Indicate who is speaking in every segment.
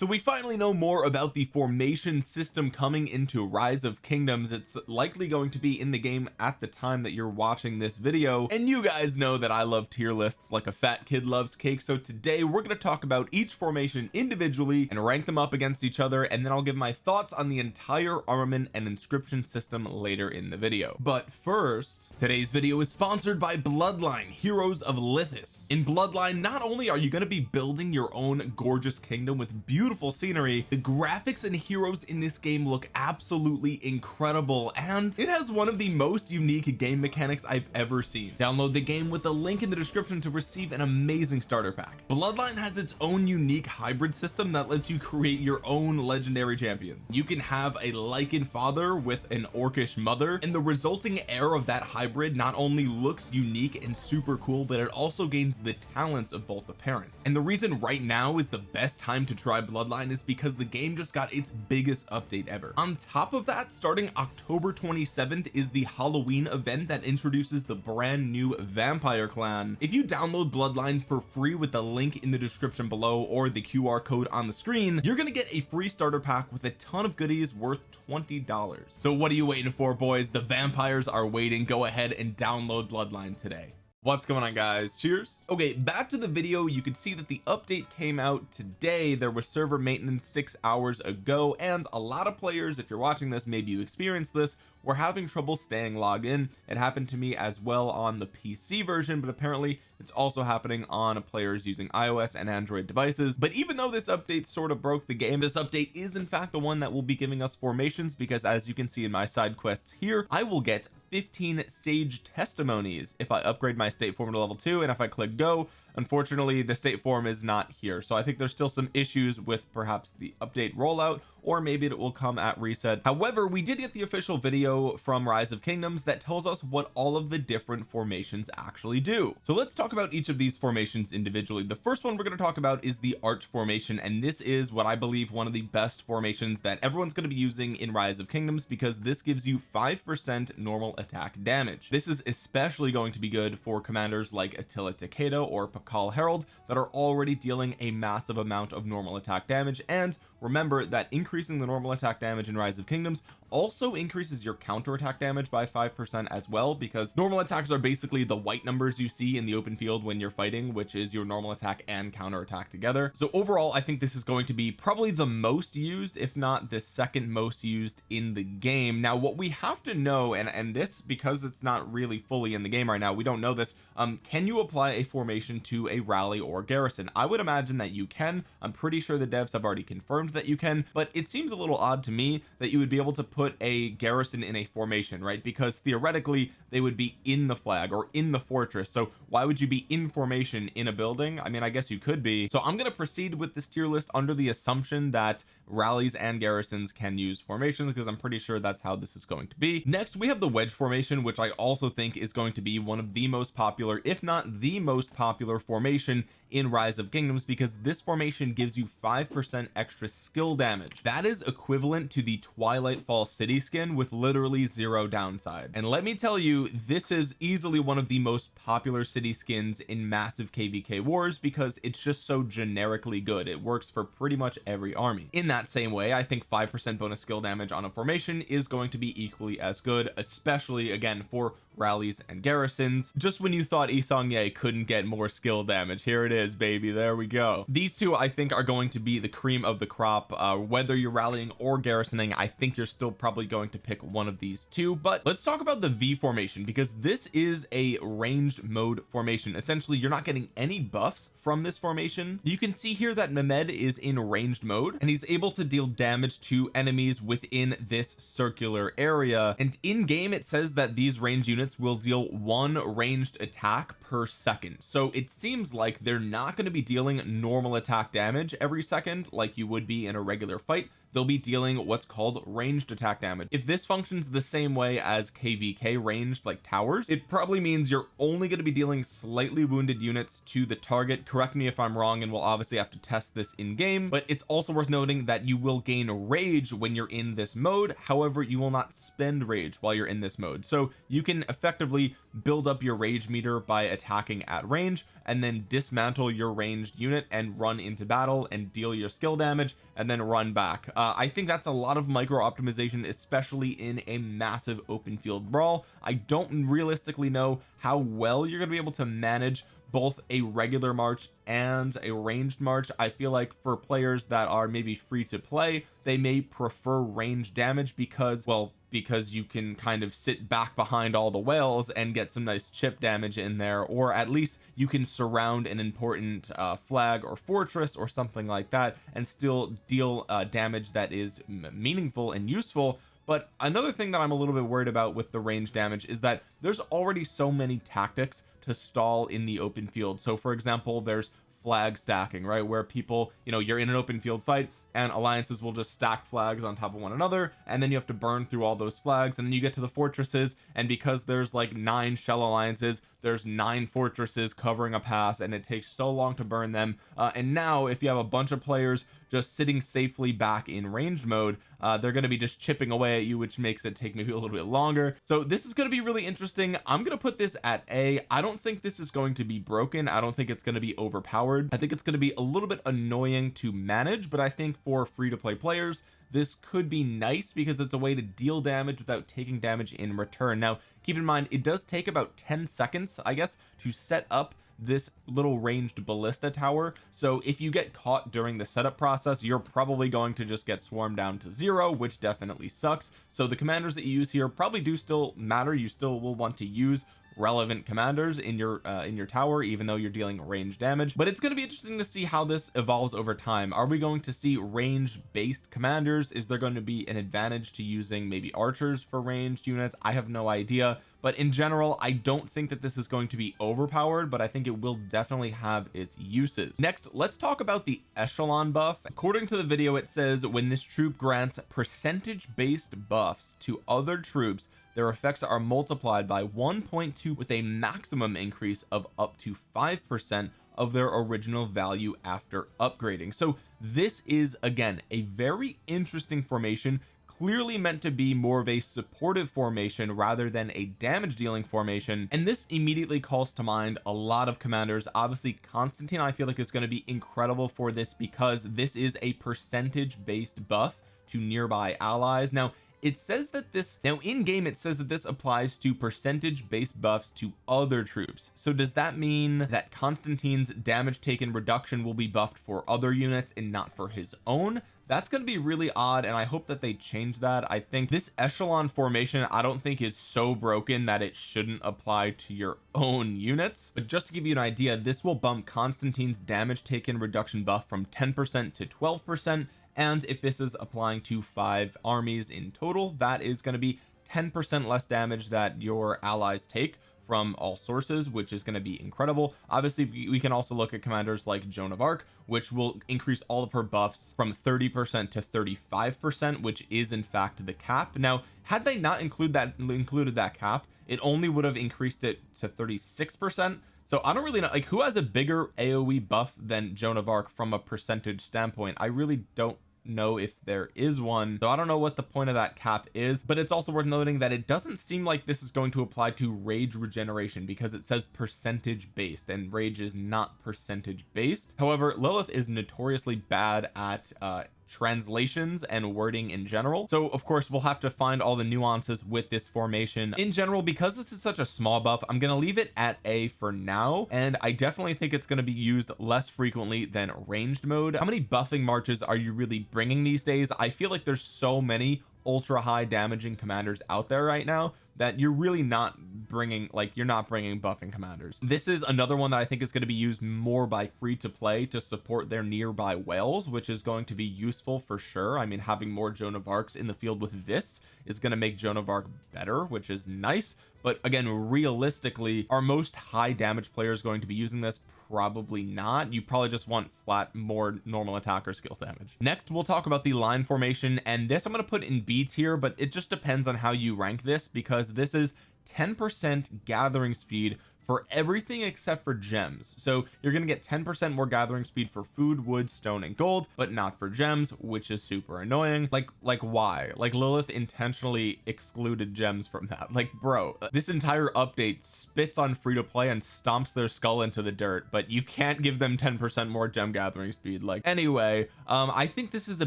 Speaker 1: so we finally know more about the formation system coming into rise of kingdoms. It's likely going to be in the game at the time that you're watching this video. And you guys know that I love tier lists like a fat kid loves cake. So today we're going to talk about each formation individually and rank them up against each other. And then I'll give my thoughts on the entire armament and inscription system later in the video. But first today's video is sponsored by bloodline heroes of Lithas. In bloodline not only are you going to be building your own gorgeous kingdom with beautiful scenery. The graphics and heroes in this game look absolutely incredible and it has one of the most unique game mechanics I've ever seen. Download the game with the link in the description to receive an amazing starter pack. Bloodline has its own unique hybrid system that lets you create your own legendary champions. You can have a Lycan father with an orcish mother and the resulting heir of that hybrid not only looks unique and super cool but it also gains the talents of both the parents. And the reason right now is the best time to try bloodline is because the game just got its biggest update ever. On top of that starting October 27th is the Halloween event that introduces the brand new vampire clan. If you download bloodline for free with the link in the description below or the QR code on the screen you're gonna get a free starter pack with a ton of goodies worth $20 so what are you waiting for boys? The vampires are waiting. Go ahead and download bloodline today what's going on guys? Cheers. Okay back to the video. You can see that the update came out today. There was server maintenance six hours ago and a lot of players if you're watching this maybe you experienced this were having trouble staying logged in. It happened to me as well on the PC version but apparently it's also happening on players using iOS and Android devices. But even though this update sort of broke the game this update is in fact the one that will be giving us formations because as you can see in my side quests here I will get 15 sage testimonies if I upgrade my state form to level 2 and if I click go unfortunately the state form is not here. So I think there's still some issues with perhaps the update rollout or maybe it will come at reset. However we did get the official video from rise of kingdoms that tells us what all of the different formations actually do. So let's talk about each of these formations individually. The first one we're going to talk about is the arch formation and this is what I believe one of the best formations that everyone's going to be using in rise of kingdoms because this gives you five percent normal attack damage. This is especially going to be good for commanders like Attila Takeda or Pakal Harald that are already dealing a massive amount of normal attack damage and remember that increasing the normal attack damage in rise of kingdoms also increases your counter attack damage by five percent as well because normal attacks are basically the white numbers you see in the open field when you're fighting which is your normal attack and counter attack together. So overall I think this is going to be probably the most used if not the second most used in the game. Now what we have to know and and this because it's not really fully in the game right now we don't know this um can you apply a formation to a rally or garrison? I would imagine that you can. I'm pretty sure the devs have already confirmed that you can but it seems a little odd to me that you would be able to put a garrison in a formation right? Because theoretically they would be in the flag or in the fortress. So why would you be in formation in a building? I mean I guess you could be. So I'm going to proceed with this tier list under the assumption that rallies and garrisons can use formations because I'm pretty sure that's how this is going to be. Next we have the wedge formation which I also think is going to be one of the most popular if not the most popular formation in rise of kingdoms because this formation gives you five percent extra skill damage. That is equivalent to the twilight fall city skin with literally zero downside. And let me tell you this is easily one of the most popular city skins in massive kvk wars because it's just so generically good. It works for pretty much every army. In that same way I think five percent bonus skill damage on a formation is going to be equally as good especially again for rallies and garrisons. Just when you thought Yi Seong-Gye couldn't get more skill damage. Here it is baby. There we go. These two I think are going to be the cream of the crop. Uh, whether you're rallying or garrisoning I think you're still probably going to pick one of these two. But let's talk about the V formation because this is a ranged mode formation. Essentially you're not getting any buffs from this formation. You can see here that Mehmed is in ranged mode and he's able to deal damage to enemies within this circular area. And in game it says that these range units units will deal one ranged attack per second. So it seems like they're not going to be dealing normal attack damage every second like you would be in a regular fight they'll be dealing what's called ranged attack damage. If this functions the same way as kvk ranged like towers it probably means you're only going to be dealing slightly wounded units to the target. Correct me if I'm wrong and we'll obviously have to test this in game but it's also worth noting that you will gain rage when you're in this mode. However you will not spend rage while you're in this mode. So you can effectively build up your rage meter by attacking at range and then dismantle your ranged unit and run into battle and deal your skill damage and then run back uh, I think that's a lot of micro optimization especially in a massive open field brawl. I don't realistically know how well you're gonna be able to manage both a regular march and a ranged march. I feel like for players that are maybe free to play they may prefer range damage because well because you can kind of sit back behind all the whales and get some nice chip damage in there or at least you can surround an important uh, flag or fortress or something like that and still deal uh, damage that is meaningful and useful. But another thing that I'm a little bit worried about with the range damage is that there's already so many tactics to stall in the open field. So for example there's flag stacking right where people you know you're in an open field fight and alliances will just stack flags on top of one another and then you have to burn through all those flags and then you get to the fortresses and because there's like nine shell alliances there's nine fortresses covering a pass and it takes so long to burn them uh, and now if you have a bunch of players just sitting safely back in ranged mode uh, they're going to be just chipping away at you which makes it take maybe a little bit longer. So this is going to be really interesting. I'm going to put this at a. I don't think this is going to be broken. I don't think it's going to be overpowered. I think it's going to be a little bit annoying to manage but I think for free to play players. This could be nice because it's a way to deal damage without taking damage in return. Now keep in mind it does take about 10 seconds I guess to set up this little ranged ballista tower. So if you get caught during the setup process you're probably going to just get swarmed down to zero which definitely sucks. So the commanders that you use here probably do still matter. You still will want to use relevant commanders in your uh, in your tower even though you're dealing range damage. But it's going to be interesting to see how this evolves over time. Are we going to see range based commanders? Is there going to be an advantage to using maybe archers for ranged units? I have no idea. But in general I don't think that this is going to be overpowered but I think it will definitely have its uses. Next let's talk about the echelon buff. According to the video it says when this troop grants percentage based buffs to other troops their effects are multiplied by 1.2 with a maximum increase of up to 5% of their original value after upgrading. So this is again a very interesting formation clearly meant to be more of a supportive formation rather than a damage dealing formation. And this immediately calls to mind a lot of commanders. Obviously Constantine I feel like is going to be incredible for this because this is a percentage based buff to nearby allies. Now it says that this now in game it says that this applies to percentage based buffs to other troops. So does that mean that Constantine's damage taken reduction will be buffed for other units and not for his own? That's going to be really odd and I hope that they change that. I think this echelon formation I don't think is so broken that it shouldn't apply to your own units. But just to give you an idea this will bump Constantine's damage taken reduction buff from 10 percent to 12 percent and if this is applying to five armies in total that is going to be 10 percent less damage that your allies take from all sources which is going to be incredible. Obviously we can also look at commanders like Joan of Arc which will increase all of her buffs from 30 percent to 35 percent which is in fact the cap. Now had they not include that included that cap it only would have increased it to 36 percent. So I don't really know like who has a bigger AoE buff than Joan of Arc from a percentage standpoint? I really don't know if there is one. So I don't know what the point of that cap is but it's also worth noting that it doesn't seem like this is going to apply to rage regeneration because it says percentage based and rage is not percentage based. However Lilith is notoriously bad at uh translations and wording in general. So of course we'll have to find all the nuances with this formation. In general because this is such a small buff I'm going to leave it at a for now and I definitely think it's going to be used less frequently than ranged mode. How many buffing marches are you really bringing these days? I feel like there's so many ultra high damaging commanders out there right now that you're really not bringing like you're not bringing buffing commanders. This is another one that I think is going to be used more by free to play to support their nearby whales which is going to be useful for sure. I mean having more Joan of Arcs in the field with this is going to make Joan of Arc better which is nice but again realistically are most high damage players going to be using this? Probably not. You probably just want flat more normal attacker skill damage. Next we'll talk about the line formation and this I'm going to put in B tier but it just depends on how you rank this because this is 10 percent gathering speed for everything except for gems. So you're gonna get 10 percent more gathering speed for food wood stone and gold but not for gems which is super annoying. Like like why? Like Lilith intentionally excluded gems from that. Like bro this entire update spits on free to play and stomps their skull into the dirt but you can't give them 10 percent more gem gathering speed. Like anyway um I think this is a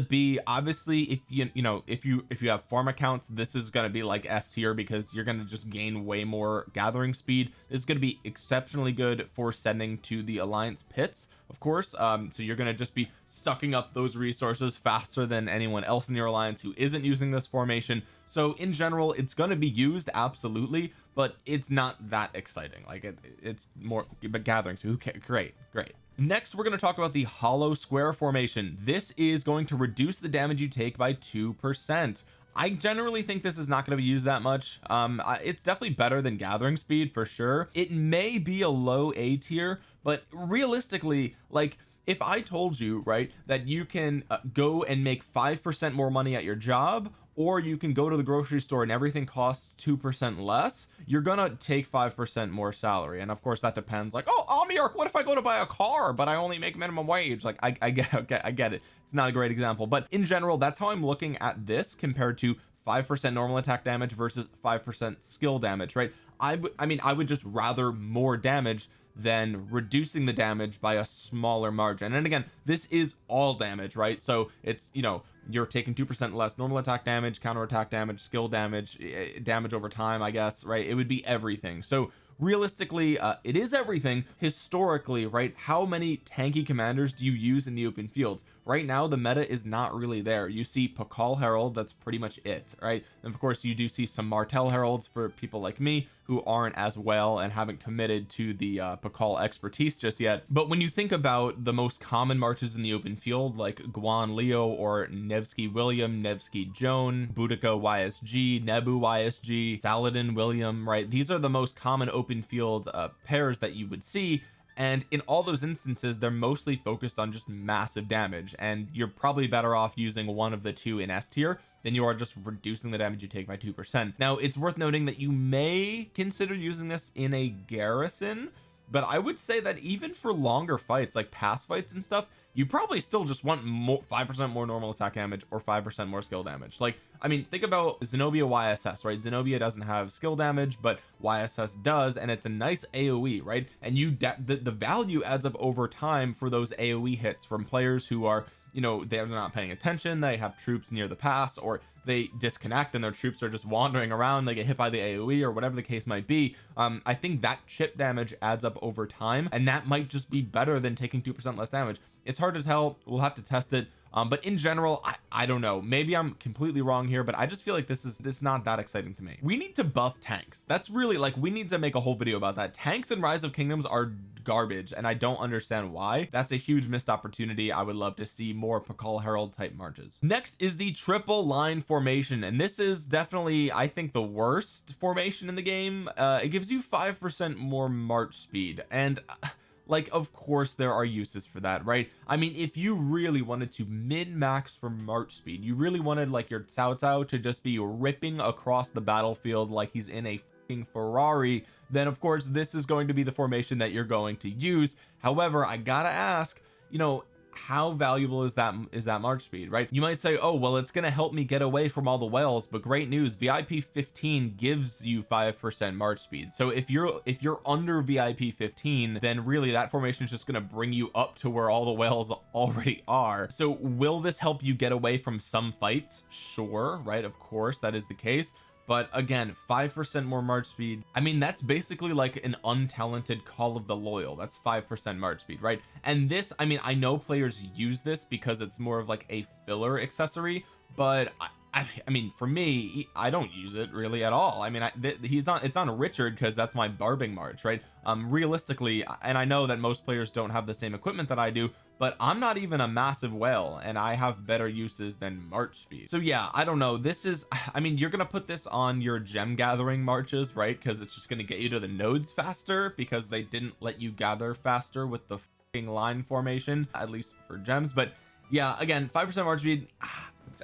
Speaker 1: B. Obviously if you you know if you if you have farm accounts this is going to be like S tier because you're going to just gain way more gathering speed. This is going to be exceptionally good for sending to the alliance pits of course. Um so you're going to just be sucking up those resources faster than anyone else in your alliance who isn't using this formation. So in general it's going to be used absolutely but it's not that exciting. Like it, it's more but gathering so who great great. Next we're going to talk about the hollow square formation. This is going to reduce the damage you take by two percent I generally think this is not going to be used that much. Um it's definitely better than gathering speed for sure. It may be a low A tier but realistically like if I told you right that you can uh, go and make five percent more money at your job or you can go to the grocery store and everything costs two percent less you're gonna take five percent more salary. And of course that depends like oh Omniarch what if I go to buy a car but I only make minimum wage? Like I, I get okay I get it. It's not a great example. But in general that's how I'm looking at this compared to five percent normal attack damage versus five percent skill damage right I I mean I would just rather more damage than reducing the damage by a smaller margin. And again this is all damage right? So it's you know you're taking two percent less normal attack damage counter attack damage skill damage eh, damage over time I guess right? It would be everything. So realistically uh, it is everything. Historically right how many tanky commanders do you use in the open field right now the meta is not really there. You see Pakal Harald that's pretty much it right? And of course you do see some Martel Haralds for people like me who aren't as well and haven't committed to the uh, Pakal expertise just yet. But when you think about the most common marches in the open field like Guan Leo or Nevsky William Nevsky Joan Boudica YSG Nebu YSG Saladin William right? These are the most common open field uh, pairs that you would see and in all those instances they're mostly focused on just massive damage. And you're probably better off using one of the two in S tier than you are just reducing the damage you take by two percent. Now it's worth noting that you may consider using this in a garrison but I would say that even for longer fights like past fights and stuff you probably still just want more five percent more normal attack damage or five percent more skill damage. Like I mean think about Zenobia YSS right? Zenobia doesn't have skill damage but YSS does and it's a nice AoE right? And you the, the value adds up over time for those AoE hits from players who are you know they're not paying attention they have troops near the pass or they disconnect and their troops are just wandering around they get hit by the AoE or whatever the case might be. Um I think that chip damage adds up over time and that might just be better than taking two percent less damage. It's hard to tell we'll have to test it um but in general I, I don't know. Maybe I'm completely wrong here but I just feel like this is this is not that exciting to me. We need to buff tanks. That's really like we need to make a whole video about that. Tanks and rise of kingdoms are garbage and I don't understand why. That's a huge missed opportunity. I would love to see more Pakal Harald type marches. Next is the triple line formation and this is definitely I think the worst formation in the game. Uh it gives you five percent more march speed and uh, like of course there are uses for that right? I mean if you really wanted to min max for march speed you really wanted like your Cao Cao to just be ripping across the battlefield like he's in a Ferrari then of course this is going to be the formation that you're going to use. However I gotta ask you know how valuable is that is that march speed right? You might say oh well it's going to help me get away from all the whales but great news VIP 15 gives you five percent march speed. So if you're if you're under VIP 15 then really that formation is just going to bring you up to where all the whales already are. So will this help you get away from some fights? Sure right? Of course that is the case but again five percent more march speed. I mean that's basically like an untalented call of the loyal. That's five percent march speed right? And this I mean I know players use this because it's more of like a filler accessory but I, I, I mean for me I don't use it really at all. I mean I, he's on it's on Richard because that's my barbing march right? Um realistically and I know that most players don't have the same equipment that I do but I'm not even a massive whale and I have better uses than march speed. So yeah I don't know. This is I mean you're gonna put this on your gem gathering marches right? Because it's just gonna get you to the nodes faster because they didn't let you gather faster with the line formation at least for gems. But yeah again five percent march speed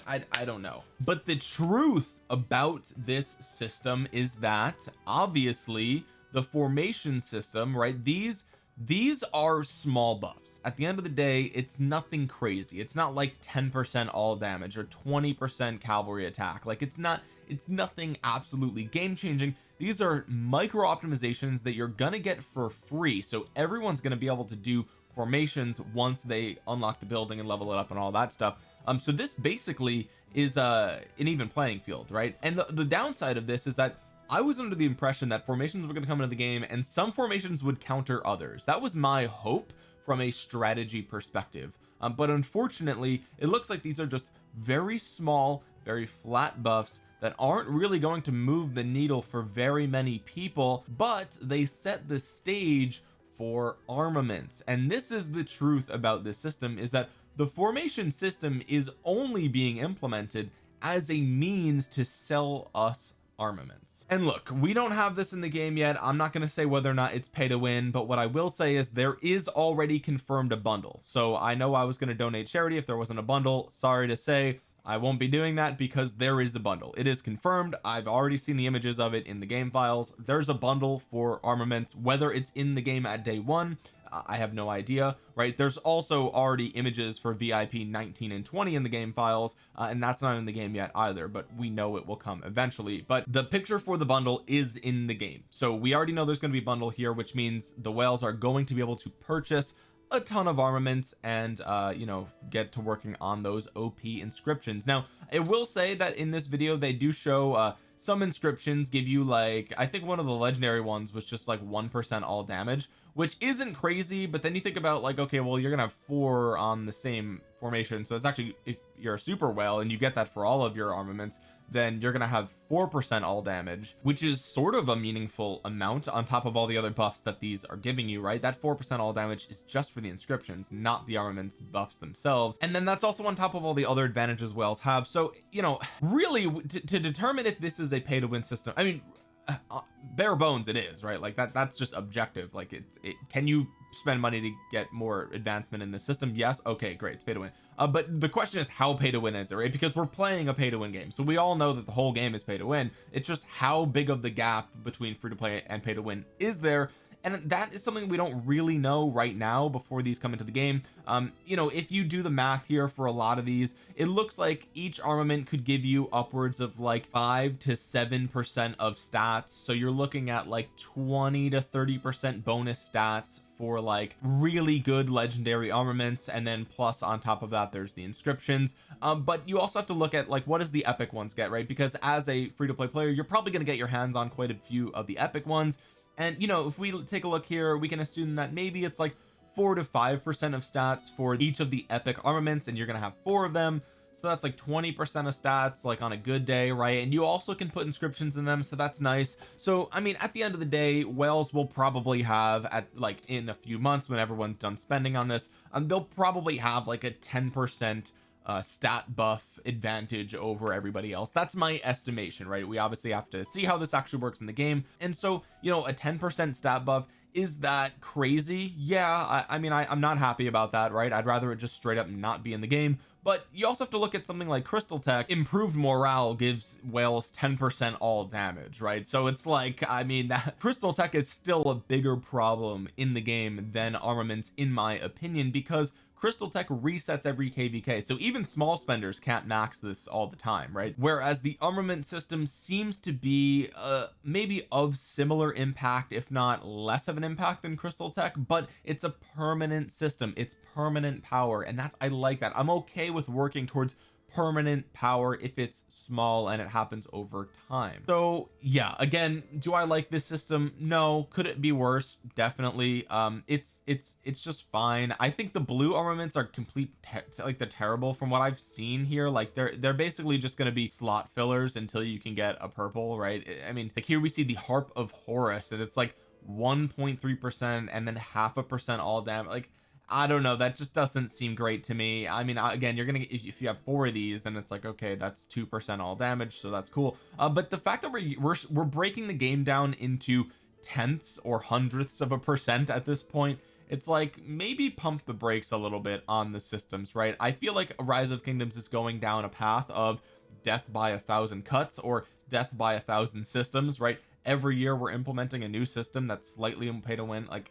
Speaker 1: I, I don't know. But the truth about this system is that obviously the formation system right these these are small buffs. At the end of the day it's nothing crazy. It's not like 10 percent all damage or 20 percent cavalry attack. Like it's not it's nothing absolutely game changing these are micro optimizations that you're gonna get for free. So everyone's gonna be able to do formations once they unlock the building and level it up and all that stuff. Um so this basically is uh an even playing field right? And the, the downside of this is that I was under the impression that formations were going to come into the game and some formations would counter others. That was my hope from a strategy perspective. Um, but unfortunately it looks like these are just very small very flat buffs that aren't really going to move the needle for very many people but they set the stage for armaments. And this is the truth about this system is that the formation system is only being implemented as a means to sell us armaments. And look we don't have this in the game yet. I'm not going to say whether or not it's pay to win but what I will say is there is already confirmed a bundle. So I know I was going to donate charity if there wasn't a bundle. Sorry to say I won't be doing that because there is a bundle. It is confirmed. I've already seen the images of it in the game files. There's a bundle for armaments whether it's in the game at day one I have no idea right? There's also already images for VIP 19 and 20 in the game files uh, and that's not in the game yet either but we know it will come eventually. But the picture for the bundle is in the game. So we already know there's going to be bundle here which means the whales are going to be able to purchase a ton of armaments and uh you know get to working on those OP inscriptions. Now I will say that in this video they do show uh some inscriptions give you like I think one of the legendary ones was just like one percent all damage which isn't crazy but then you think about like okay well you're gonna have four on the same formation so it's actually if you're a super well and you get that for all of your armaments then you're gonna have four percent all damage which is sort of a meaningful amount on top of all the other buffs that these are giving you right? That four percent all damage is just for the inscriptions not the armaments buffs themselves. And then that's also on top of all the other advantages whales have. So you know really to, to determine if this is a pay to win system I mean uh, uh, bare bones it is right? Like that that's just objective. Like it's it can you spend money to get more advancement in the system? Yes. Okay great. It's pay to win. Uh, but the question is how pay to win is it right? Because we're playing a pay to win game. So we all know that the whole game is pay to win. It's just how big of the gap between free to play and pay to win is there and that is something we don't really know right now before these come into the game. Um you know if you do the math here for a lot of these it looks like each armament could give you upwards of like five to seven percent of stats. So you're looking at like 20 to 30 percent bonus stats for like really good legendary armaments. And then plus on top of that there's the inscriptions. Um but you also have to look at like what does the epic ones get right? Because as a free-to-play player you're probably going to get your hands on quite a few of the epic ones and you know if we take a look here we can assume that maybe it's like four to five percent of stats for each of the epic armaments and you're gonna have four of them. So that's like 20 percent of stats like on a good day right? And you also can put inscriptions in them so that's nice. So I mean at the end of the day whales will probably have at like in a few months when everyone's done spending on this um, they'll probably have like a 10 percent uh stat buff advantage over everybody else. That's my estimation right? We obviously have to see how this actually works in the game. And so you know a 10 percent stat buff is that crazy? Yeah I, I mean I, I'm not happy about that right? I'd rather it just straight up not be in the game. But you also have to look at something like crystal tech. Improved morale gives whales 10 percent all damage right? So it's like I mean that crystal tech is still a bigger problem in the game than armaments in my opinion because crystal tech resets every kvk so even small spenders can't max this all the time right? Whereas the armament system seems to be uh maybe of similar impact if not less of an impact than crystal tech but it's a permanent system. It's permanent power and that's I like that. I'm okay with working towards permanent power if it's small and it happens over time. So yeah again do I like this system? No. Could it be worse? Definitely. Um it's it's it's just fine. I think the blue armaments are complete like they're terrible from what I've seen here. Like they're they're basically just going to be slot fillers until you can get a purple right? I mean like here we see the harp of Horus and it's like 1.3 percent and then half a percent all damage. Like I don't know that just doesn't seem great to me. I mean again you're gonna if you have four of these then it's like okay that's two percent all damage so that's cool. Uh, but the fact that we're, we're we're breaking the game down into tenths or hundredths of a percent at this point it's like maybe pump the brakes a little bit on the systems right? I feel like rise of kingdoms is going down a path of death by a thousand cuts or death by a thousand systems right? Every year we're implementing a new system that's slightly pay to win like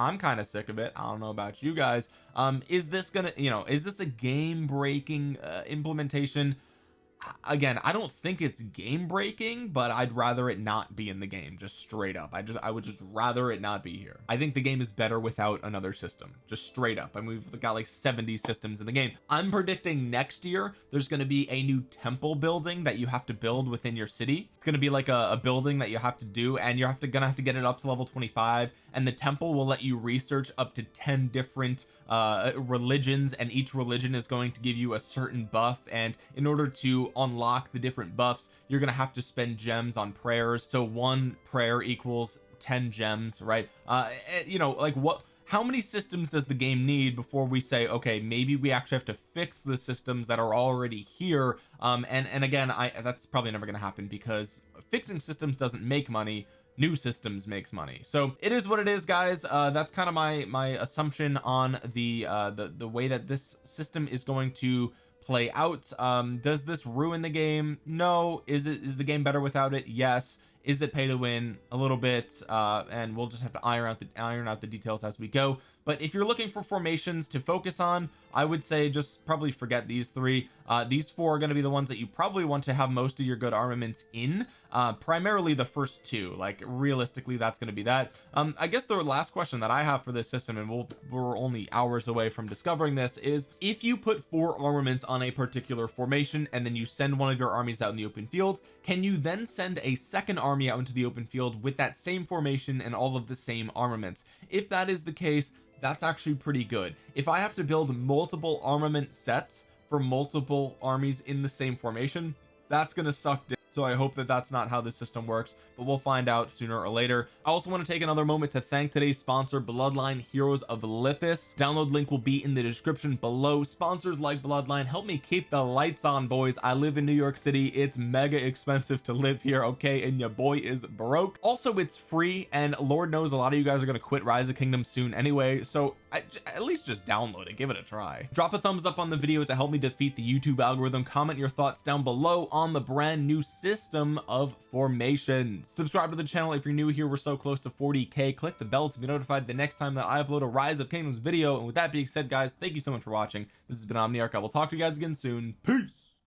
Speaker 1: I'm kind of sick of it. I don't know about you guys. Um is this gonna you know is this a game breaking uh, implementation again I don't think it's game breaking but I'd rather it not be in the game just straight up. I just I would just rather it not be here. I think the game is better without another system just straight up. I mean we've got like 70 systems in the game. I'm predicting next year there's going to be a new temple building that you have to build within your city. It's going to be like a, a building that you have to do and you're have to gonna have to get it up to level 25 and the temple will let you research up to 10 different uh religions and each religion is going to give you a certain buff and in order to unlock the different buffs you're gonna have to spend gems on prayers. So one prayer equals 10 gems right? Uh eh, you know like what how many systems does the game need before we say okay maybe we actually have to fix the systems that are already here? Um and and again I that's probably never going to happen because fixing systems doesn't make money new systems makes money. So it is what it is guys. Uh that's kind of my my assumption on the uh the the way that this system is going to play out. Um does this ruin the game? No. Is it is the game better without it? Yes. Is it pay to win? A little bit. Uh and we'll just have to iron out the iron out the details as we go but if you're looking for formations to focus on I would say just probably forget these three. Uh these four are going to be the ones that you probably want to have most of your good armaments in uh primarily the first two. Like realistically that's going to be that. Um I guess the last question that I have for this system and we'll, we're only hours away from discovering this is if you put four armaments on a particular formation and then you send one of your armies out in the open field can you then send a second army out into the open field with that same formation and all of the same armaments? If that is the case that's actually pretty good. If I have to build multiple armament sets for multiple armies in the same formation that's gonna suck so I hope that that's not how the system works but we'll find out sooner or later. I also want to take another moment to thank today's sponsor Bloodline Heroes of Lithas. Download link will be in the description below. Sponsors like Bloodline help me keep the lights on boys. I live in New York City. It's mega expensive to live here okay? And your boy is broke. Also it's free and Lord knows a lot of you guys are going to quit Rise of Kingdom soon anyway. So I, at least just download it give it a try. Drop a thumbs up on the video to help me defeat the YouTube algorithm. Comment your thoughts down below on the brand new system of formation. Subscribe to the channel if you're new here. We're so close to 40k click the bell to be notified the next time that I upload a rise of kingdoms video. And with that being said guys thank you so much for watching. This has been Omniarch. I will talk to you guys again soon. Peace